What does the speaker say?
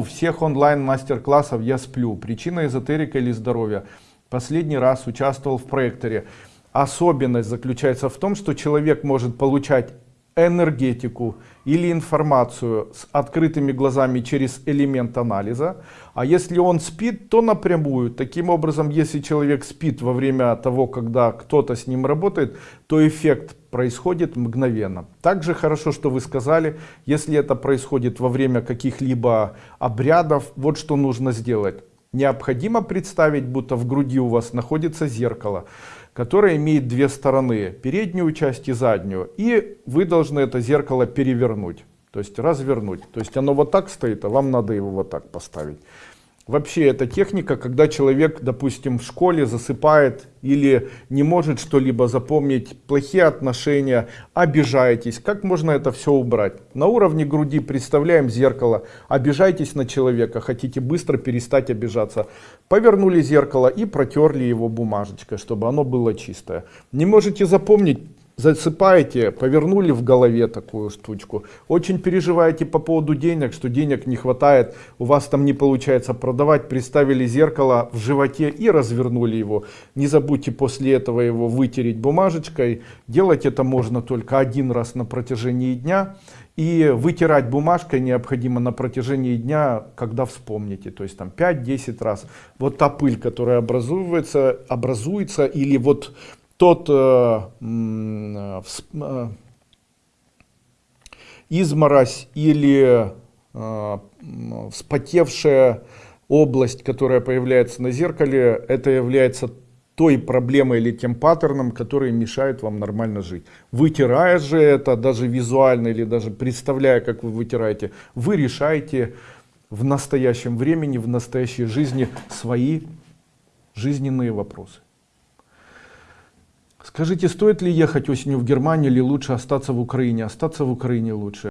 У всех онлайн мастер-классов я сплю. Причина эзотерика или здоровья. Последний раз участвовал в проекторе. Особенность заключается в том, что человек может получать энергетику или информацию с открытыми глазами через элемент анализа. А если он спит, то напрямую. Таким образом, если человек спит во время того, когда кто-то с ним работает, то эффект происходит мгновенно. Также хорошо, что вы сказали, если это происходит во время каких-либо обрядов, вот что нужно сделать. Необходимо представить, будто в груди у вас находится зеркало которая имеет две стороны, переднюю часть и заднюю. И вы должны это зеркало перевернуть, то есть развернуть. То есть оно вот так стоит, а вам надо его вот так поставить. Вообще эта техника, когда человек, допустим, в школе засыпает или не может что-либо запомнить, плохие отношения, обижаетесь. Как можно это все убрать? На уровне груди представляем зеркало, обижаетесь на человека, хотите быстро перестать обижаться. Повернули зеркало и протерли его бумажечкой, чтобы оно было чистое. Не можете запомнить? Засыпаете, повернули в голове такую штучку, очень переживаете по поводу денег, что денег не хватает, у вас там не получается продавать, приставили зеркало в животе и развернули его. Не забудьте после этого его вытереть бумажечкой, делать это можно только один раз на протяжении дня. И вытирать бумажкой необходимо на протяжении дня, когда вспомните, то есть там 5-10 раз. Вот та пыль, которая образуется, образуется или вот тот э, э, э, изморозь или э, вспотевшая область, которая появляется на зеркале, это является той проблемой или тем паттерном, который мешает вам нормально жить. Вытирая же это, даже визуально или даже представляя, как вы вытираете, вы решаете в настоящем времени, в настоящей жизни свои жизненные вопросы. Скажите, стоит ли ехать осенью в Германию или лучше остаться в Украине? Остаться в Украине лучше.